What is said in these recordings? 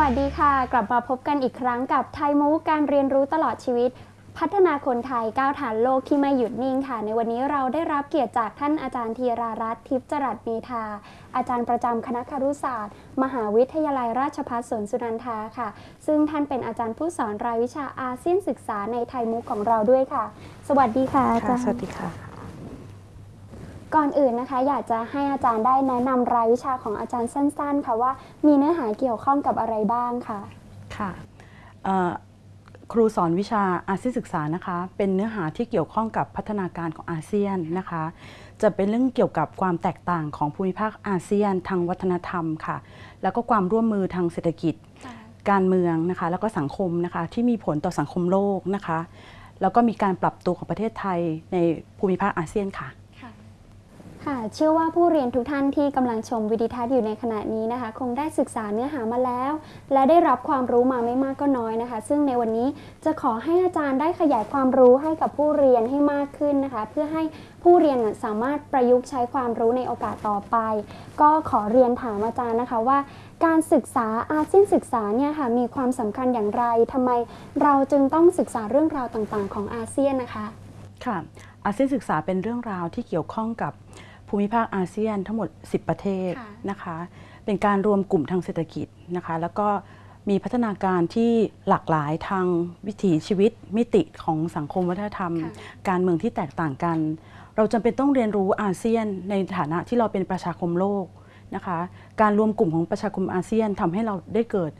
วัสดีค่ะ กลับมาพบกันอีกครั้งกับไทยมูการเรียนรู้ตลอดชีวิต พัฒนาคนไทยก้าวฐานโลกที่ไม่หยุดนิ่งค่ะ ในวันนี้เราได้รับเกียรติจากท่านอาจารย์ธีรารัตน์ทิพย์จรัสเมธาอาจารย์ประจำคณะครุศาสตร์ มหาวิทยาลัยราชภัฏสวนสุนันทาค่ะ ซึ่งท่านเป็นอาจารย์ผู้สอนรายวิชาอาเซียนศึกษาในไทยมุกของเราด้วยค่ะ สวัสดีค่ะอาจารย์สวัสดีค่ะ ก่อนอื่นนะคะ อยากจะให้อาจารย์ได้แนะนำรายวิชาของอาจารย์สั้น ๆ ค่ะว่ามีเนื้อหาเกี่ยวข้องกับอะไรบ้างค่ะค่ะเอ่อครูสอนวิชาอาเซียนศึกษานะคะ เป็นเนื้อหาที่เกี่ยวข้องกับพัฒนาการของอาเซียนนะคะ จะเป็นเรื่องเกี่ยวกับความแตกต่างของภูมิภาคอาเซียน ทางวัฒนธรรมค่ะ แล้วก็ความร่วมมือทางเศรษฐกิจ การเมืองนะคะ แล้วก็สังคมนะคะที่มีผลต่อสังคมโลกนะคะ แล้วก็มีการปรับตัวของประเทศไทยในภูมิภาคอาเซียนค่ะ ค่ะ เชื่อว่าผู้เรียนทุกท่านที่กำลังชมวิดีทัศน์อยู่ในขณะนี้นะคะ คงได้ศึกษาเนื้อหามาแล้ว และได้รับความรู้มาไม่มากก็น้อยนะคะ ซึ่งในวันนี้จะขอให้อาจารย์ได้ขยายความรู้ให้กับผู้เรียนให้มากขึ้นนะคะ เพื่อให้ผู้เรียนสามารถประยุกต์ใช้ความรู้ในโอกาสต่อไป ก็ขอเรียนถามอาจารย์นะคะว่า การศึกษาอาเซียนศึกษาเนี่ยค่ะมีความสำคัญอย่างไรทำไมเราจึงต้องศึกษาเรื่องราวต่างๆ ของอาเซียนนะคะค่ะอาเซียนศึกษาเป็นเรื่องราวที่เกี่ยวข้องกับ ภูมิภาคอาเซียนทั้งหมด 10 ประเทศค่ะนะคะ เป็นการรวมกลุ่มทางเศรษฐกิจนะคะ แล้วก็มีพัฒนาการที่หลากหลายทางวิถีชีวิตมิติของสังคมวัฒนธรรมค่ะการเมืองที่แตกต่างกัน เราจำเป็นต้องเรียนรู้อาเซียนในฐานะที่เราเป็นประชาคมโลกนะคะ การรวมกลุ่มของประชาคมอาเซียนทำให้เราได้เกิด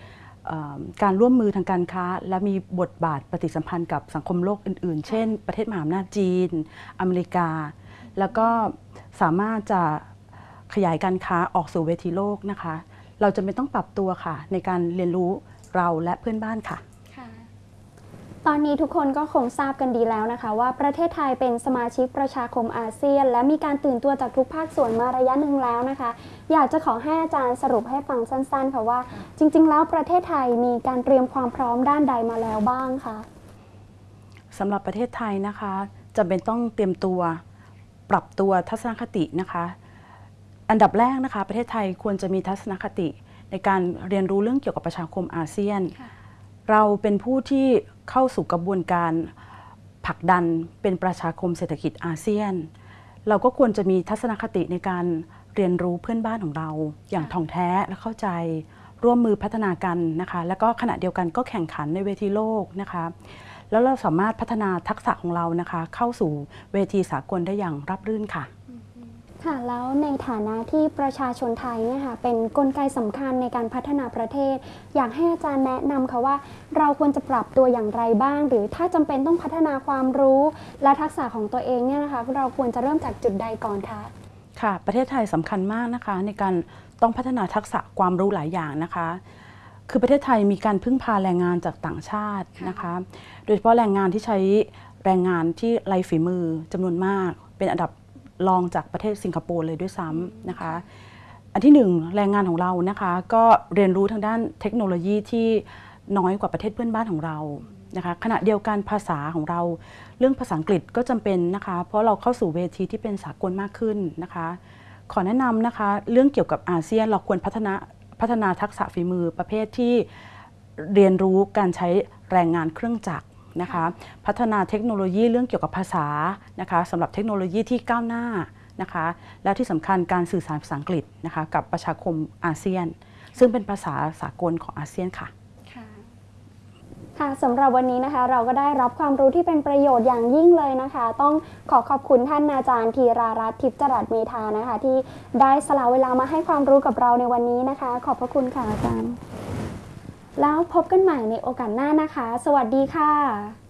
เอ่อการร่วมมือทางการค้า และมีบทบาทปฏิสัมพันธ์กับสังคมโลกอื่นๆ เช่น ประเทศมหาอำนาจจีน อเมริกา แล้วก็สามารถจะขยายการค้าออกสู่เวทีโลกนะคะ เราจะเป็นต้องปรับตัวค่ะ ในการเรียนรู้เราและเพื่อนบ้านค่ะ ตอนนี้ทุกคนก็คงทราบกันดีแล้วนะคะ ว่าประเทศไทยเป็นสมาชิกประชาคมอาเซียน และมีการตื่นตัวจากทุกภาคส่วนมาระยะหนึ่งแล้วนะคะ อยากจะขอให้อาจารย์สรุปให้ฟังสั้นๆค่ะว่า จริง ๆ แล้วประเทศไทยมีการเตรียมความพร้อมด้านใดมาแล้วบ้างคะสำหรับประเทศไทยนะคะจำเป็นต้องเตรียมตัว ปรับตัวทัศนคตินะคะ อันดับแรกนะคะ ประเทศไทยควรจะมีทัศนคติในการเรียนรู้เรื่องเกี่ยวกับประชาคมอาเซียน เราเป็นผู้ที่เข้าสู่กระบวนการผลักดันเป็นประชาคมเศรษฐกิจอาเซียน เราก็ควรจะมีทัศนคติในการเรียนรู้เพื่อนบ้านของเรา อย่างท่องแท้และเข้าใจร่วมมือพัฒนากันนะคะ แล้วก็ขณะเดียวกันก็แข่งขันในเวทีโลกนะคะ แล้วเราสามารถพัฒนาทักษะของเรานะคะ เข้าสู่เวทีสากลได้อย่างรับรื่นค่ะค่ะแล้วในฐานะที่ประชาชนไทยเนี่ยค่ะเป็นกลไกสำคัญในการพัฒนาประเทศ อยากให้อาจารย์แนะนำค่ะว่า เราควรจะปรับตัวอย่างไรบ้าง หรือถ้าจำเป็นต้องพัฒนาความรู้ และทักษะของตัวเองเนี่ยนะคะเราควรจะเริ่มจากจุดใดก่อนคะค่ะ ประเทศไทยสำคัญมากนะคะ ในการต้องพัฒนาทักษะความรู้หลายอย่างนะคะ คือประเทศไทยมีการพึ่งพาแรงงานจากต่างชาตินะคะ โดยเฉพาะแรงงานที่ใช้แรงงานที่ไร้ฝีมือจำนวนมาก เป็นอันดับรองจากประเทศสิงคโปร์เลยด้วยซ้ำนะคะ อันที่หนึ่งแรงงานของเรานะคะก็เรียนรู้ทางด้านเทคโนโลยีที่น้อยกว่าประเทศเพื่อนบ้านของเรานะคะขณะเดียวกันภาษาของเรา เรื่องภาษาอังกฤษก็จำเป็นนะคะ เพราะเราเข้าสู่เวทีที่เป็นสากลมากขึ้นนะคะ ขอแนะนำนะคะ เรื่องเกี่ยวกับอาเซียนเราควรพัฒนา พัฒนาทักษะฝีมือประเภทที่เรียนรู้การใช้แรงงานเครื่องจักรนะคะพัฒนาเทคโนโลยีเรื่องเกี่ยวกับภาษานะคะสำหรับเทคโนโลยีที่ก้าวหน้านะคะแล้วที่สำคัญการสื่อสารภาษาอังกฤษนะคะกับประชาคมอาเซียน ซึ่งเป็นภาษาสากลของอาเซียนค่ะ ค่ะสำหรับวันนี้นะคะเราก็ได้รับความรู้ที่เป็นประโยชน์อย่างยิ่งเลยนะคะ ต้องขอขอบคุณท่านอาจารย์ธีรารัตน์ทิพย์จรัสเมธานะคะ ที่ได้สละเวลามาให้ความรู้กับเราในวันนี้นะคะ ขอบพระคุณค่ะอาจารย์ แล้วพบกันใหม่ในโอกาสหน้านะคะ สวัสดีค่ะ